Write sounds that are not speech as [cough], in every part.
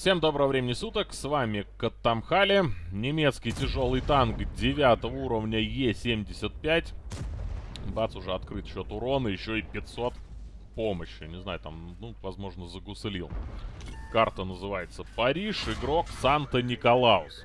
Всем доброго времени суток, с вами Каттамхали, немецкий тяжелый танк 9 уровня Е75. Бац, уже открыт счет урона, еще и 500 помощи. Не знаю, там, ну, возможно, загуслил. Карта называется Париж, игрок Санта-Николаус.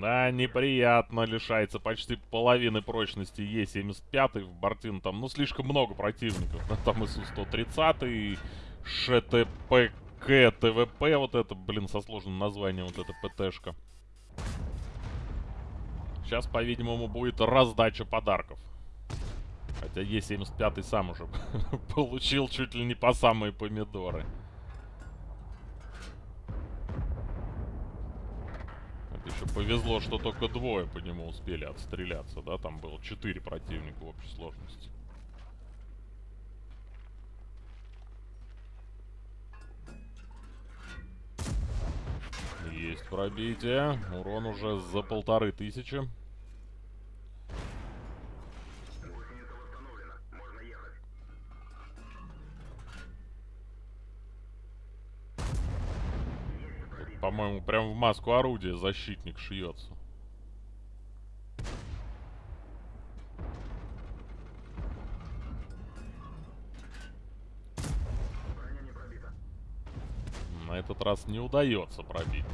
Да, неприятно, лишается почти половины прочности Е75 в Бортин. Там, ну, слишком много противников. Там ИСУ-130, ШТП К, ТВП, вот это, блин, со сложным названием, вот эта ПТшка. Сейчас, по-видимому, будет раздача подарков. Хотя Е75 сам уже [laughs] получил чуть ли не по самые помидоры. Еще повезло, что только двое по нему успели отстреляться, да? Там было четыре противника в общей сложности. Пробитие. Урон уже за полторы тысячи. По-моему, прям в маску орудия защитник шьется. На этот раз не удается пробить.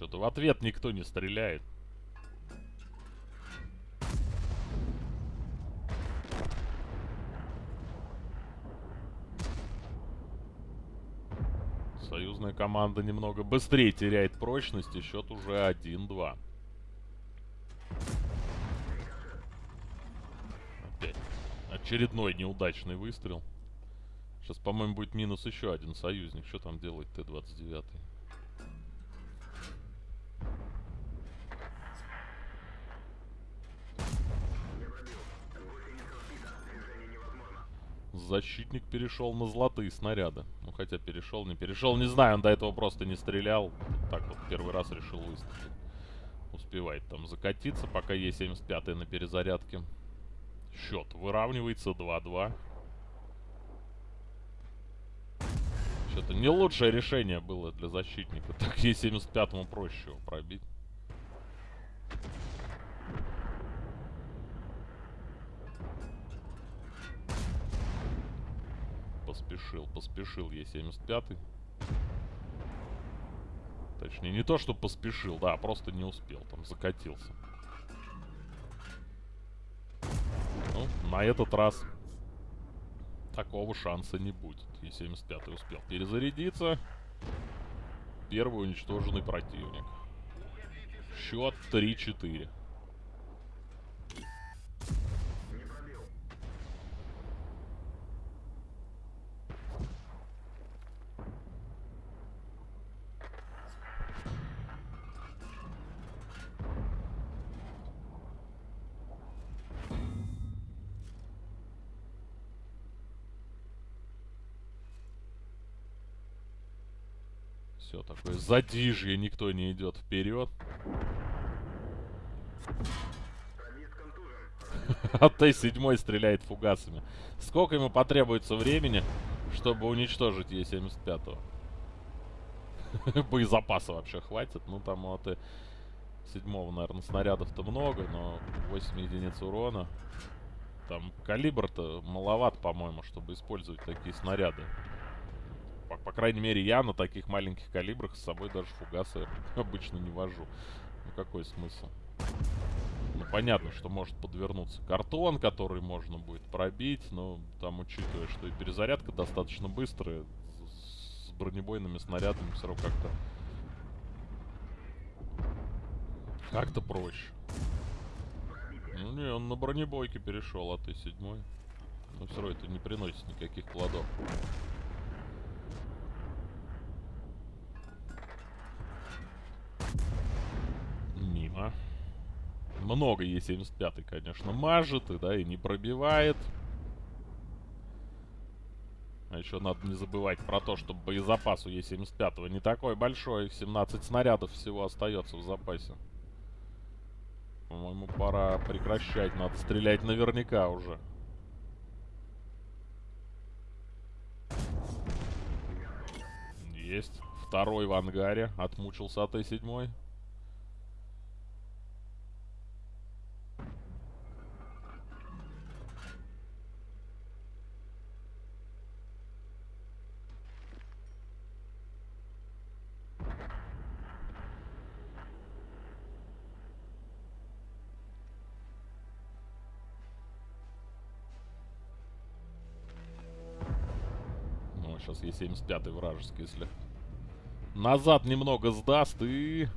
Что-то в ответ никто не стреляет. Союзная команда немного быстрее теряет прочность, и счет уже 1-2. Опять очередной неудачный выстрел. Сейчас, по-моему, будет минус еще один союзник. Что там делает Т-29? Защитник перешел на золотые снаряды. Ну, хотя перешел, не перешел. Не знаю, он до этого просто не стрелял. Так вот, первый раз решил выстрелить. Успевает там закатиться, пока Е-75 на перезарядке. Счет выравнивается 2-2. Что-то не лучшее решение было для защитника. Так Е-75 проще его пробить. Поспешил, поспешил Е-75. Точнее, не то, что поспешил, да, просто не успел, там закатился. Ну, на этот раз такого шанса не будет. Е-75 успел перезарядиться. Первый уничтоженный противник. Счет 3-4. Все такое задижье, никто не идет вперед. [laughs] А Т-7 стреляет фугасами. Сколько ему потребуется времени, чтобы уничтожить Е-75? [laughs] Боезапаса вообще хватит. Ну, там у Т-7, наверное, снарядов-то много, но 8 единиц урона. Там калибр-то маловат, по-моему, чтобы использовать такие снаряды по, по крайней мере, я на таких маленьких калибрах с собой даже фугасы [laughs] обычно не вожу. Ну, какой смысл? Ну, понятно, что может подвернуться картон, который можно будет пробить, но там, учитывая, что и перезарядка достаточно быстрая, с, бронебойными снарядами все равно как-то... Как-то проще. Ну, не, он на бронебойке перешел, а ты седьмой. Но все равно это не приносит никаких плодов. Много Е75, конечно, мажет, и, да, и не пробивает. А еще надо не забывать про то, что боезапас у Е75 не такой большой. 17 снарядов всего остается в запасе. По-моему, пора прекращать. Надо стрелять наверняка уже. Есть. Второй в ангаре. Отмучился от Т-7. Сейчас Е75 вражеский, если назад немного сдаст и...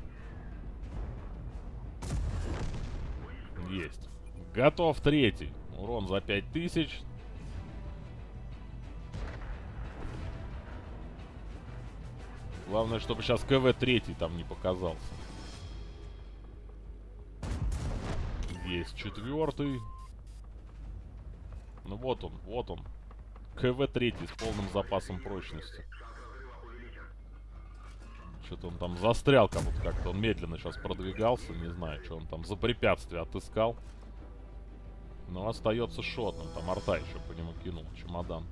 Есть. Готов третий. Урон за 5000. Главное, чтобы сейчас КВ третий там не показался. Есть четвертый. Ну вот он, вот он. КВ третий с полным запасом прочности. Что-то он там застрял как будто как-то. Он медленно сейчас продвигался. Не знаю, что он там за препятствие отыскал. Но остается шотным. Там арта еще по нему кинул. Чемодан.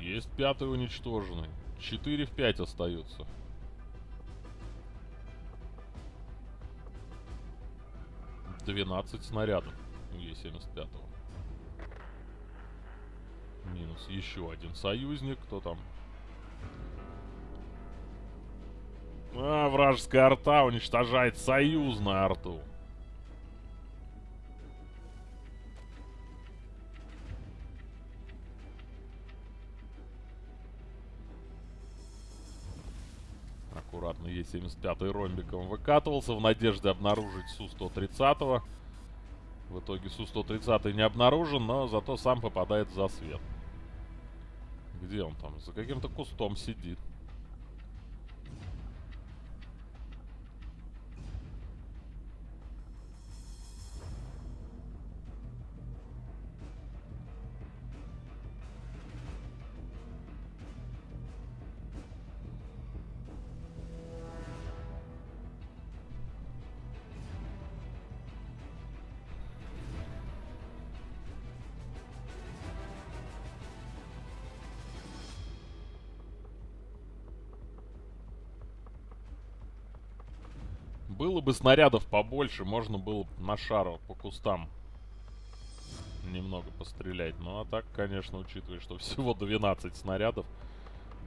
Есть пятый уничтоженный. 4 в 5 остаются. Двенадцать снарядов у Е-75. Минус еще один союзник. Кто там? А, вражеская арта уничтожает союзную арту. Аккуратно Е-75 ромбиком выкатывался в надежде обнаружить Су-130. В итоге Су-130 не обнаружен, но зато сам попадает в засвет. Где он там? За каким-то кустом сидит. Было бы снарядов побольше, можно было на шару по кустам немного пострелять. Ну а так, конечно, учитывая, что всего 12 снарядов,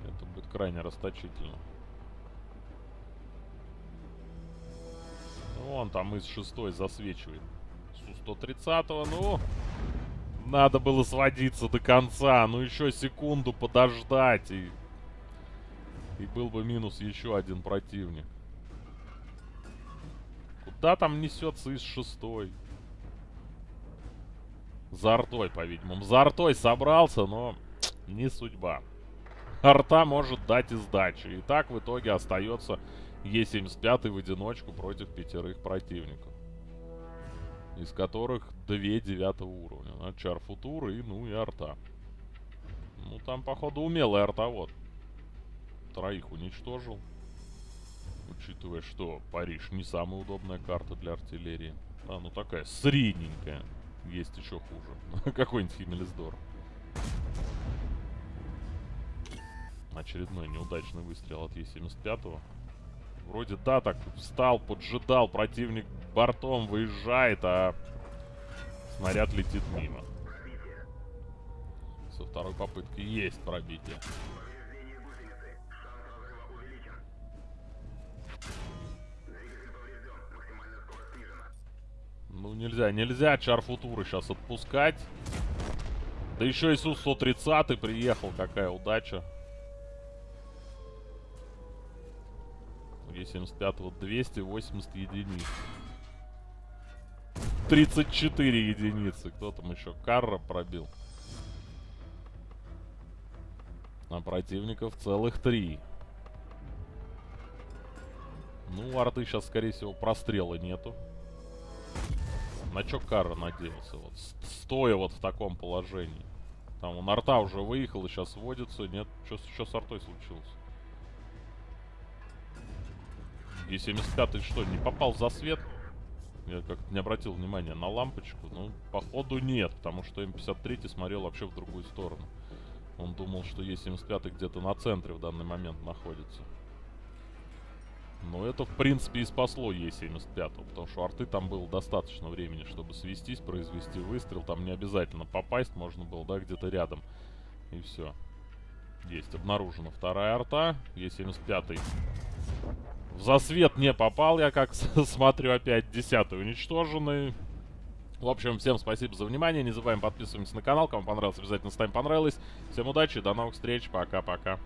это будет крайне расточительно. Вон там из шестой засвечивает. Су-130, ну... Надо было сводиться до конца. Ну еще секунду подождать и... И был бы минус еще один противник. Куда там несется из шестой? За артой, по-видимому. За артой собрался, но не судьба. Арта может дать и сдачи. И так в итоге остается Е75 в одиночку против пятерых противников. Из которых две девятого уровня. Ну, Чар Футура и, ну, и Арта. Ну, там, походу, умелый артовод. Троих уничтожил. Учитывая, что Париж не самая удобная карта для артиллерии. А, ну такая средненькая. Есть еще хуже. [laughs] Какой-нибудь Химмельсдор. Очередной неудачный выстрел от Е-75. Вроде да, так встал, поджидал, противник бортом выезжает, а снаряд летит мимо. Со второй попытки есть пробитие. Нельзя, нельзя Чарфутуры сейчас отпускать. Да еще и Су-130 приехал, какая удача. Е-75 280 единиц. 34 единицы. Кто там еще? Карра пробил. А противников целых три. Ну, арты сейчас, скорее всего, прострела нету. На чё Карра надеялся? Вот, стоя вот в таком положении. Там он арта уже выехал и сейчас водится. Нет, что с артой случилось? Е-75 что, не попал за свет? Я как-то не обратил внимания на лампочку. Ну, походу нет, потому что М53 смотрел вообще в другую сторону. Он думал, что Е75 где-то на центре в данный момент находится. Это, в принципе, и спасло Е75, потому что арты там было достаточно времени, чтобы свестись, произвести выстрел. Там не обязательно попасть, можно было, да, где-то рядом. И все. Есть, обнаружена вторая арта. Е75 в засвет не попал я, как [laughs] смотрю, опять десятый уничтоженный. В общем, всем спасибо за внимание. Не забываем подписываться на канал. Кому понравилось, обязательно ставим понравилось. Всем удачи, до новых встреч. Пока-пока.